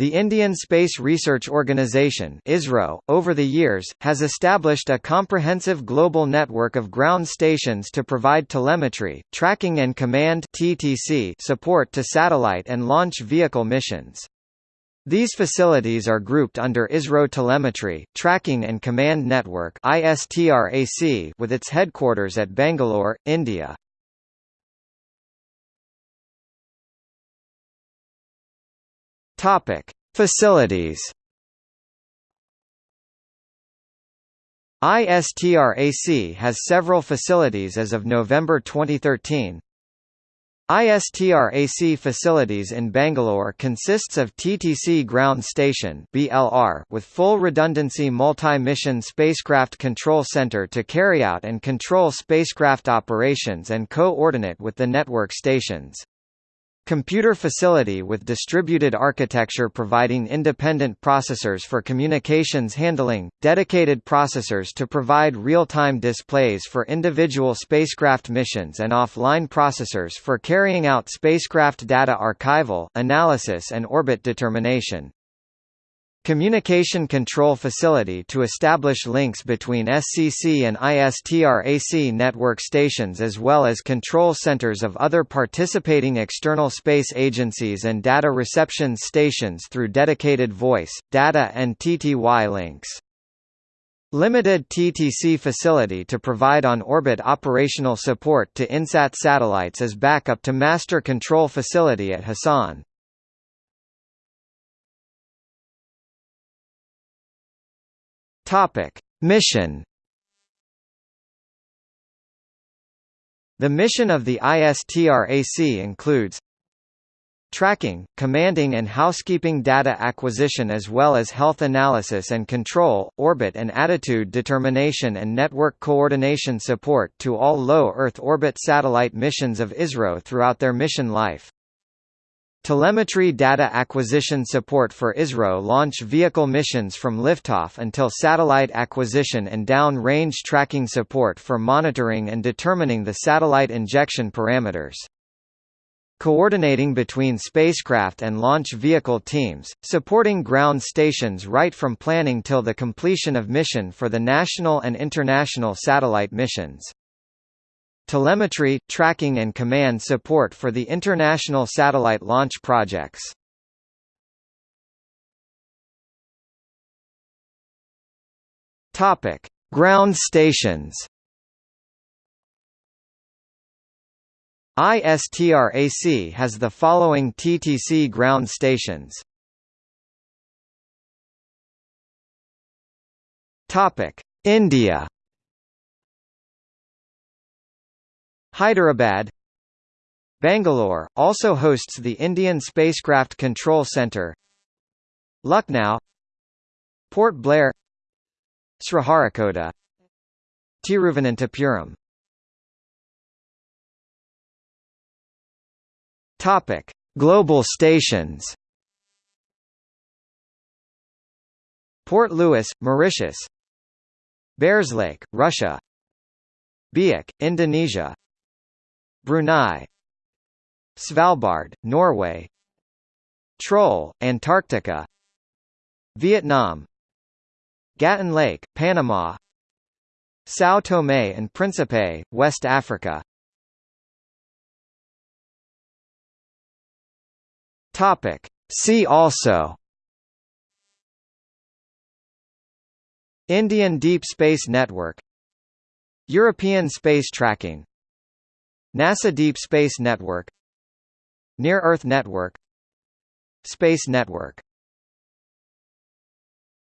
The Indian Space Research Organisation (ISRO), over the years, has established a comprehensive global network of ground stations to provide telemetry, tracking and command support to satellite and launch vehicle missions. These facilities are grouped under ISRO Telemetry, Tracking and Command Network with its headquarters at Bangalore, India. Topic: Facilities. ISTRAC has several facilities as of November 2013. ISTRAC facilities in Bangalore consists of TTC Ground Station (BLR) with full redundancy multi-mission spacecraft control center to carry out and control spacecraft operations and co-ordinate with the network stations. Computer facility with distributed architecture providing independent processors for communications handling, dedicated processors to provide real-time displays for individual spacecraft missions and offline processors for carrying out spacecraft data archival, analysis and orbit determination. Communication Control Facility to establish links between SCC and ISTRAC network stations as well as control centers of other participating external space agencies and data reception stations through dedicated voice, data and TTY links. Limited TTC facility to provide on-orbit operational support to INSAT satellites as backup to Master Control Facility at Hassan. Topic: Mission The mission of the ISTRAC includes tracking, commanding and housekeeping data acquisition as well as health analysis and control, orbit and attitude determination and network coordination support to all low Earth orbit satellite missions of ISRO throughout their mission life. Telemetry data acquisition support for ISRO launch vehicle missions from liftoff until satellite acquisition and down-range tracking support for monitoring and determining the satellite injection parameters. Coordinating between spacecraft and launch vehicle teams, supporting ground stations right from planning till the completion of mission for the national and international satellite missions telemetry, tracking and command support for the international satellite launch projects. Topic: Ground stations. ISTRAC has the following TTC ground stations. Topic: India Hyderabad Bangalore, also hosts the Indian Spacecraft Control Centre Lucknow Port Blair Sriharikota Tiruvananthapuram Topic: Global stations. Port Louis, Mauritius. Bears Lake, Russia. Biak, Indonesia. Brunei Svalbard, Norway Troll, Antarctica Vietnam Gatun Lake, Panama São Tomé and Príncipe, West Africa Topic. See also Indian Deep Space Network European Space Tracking NASA Deep Space Network Near Earth Network Space Network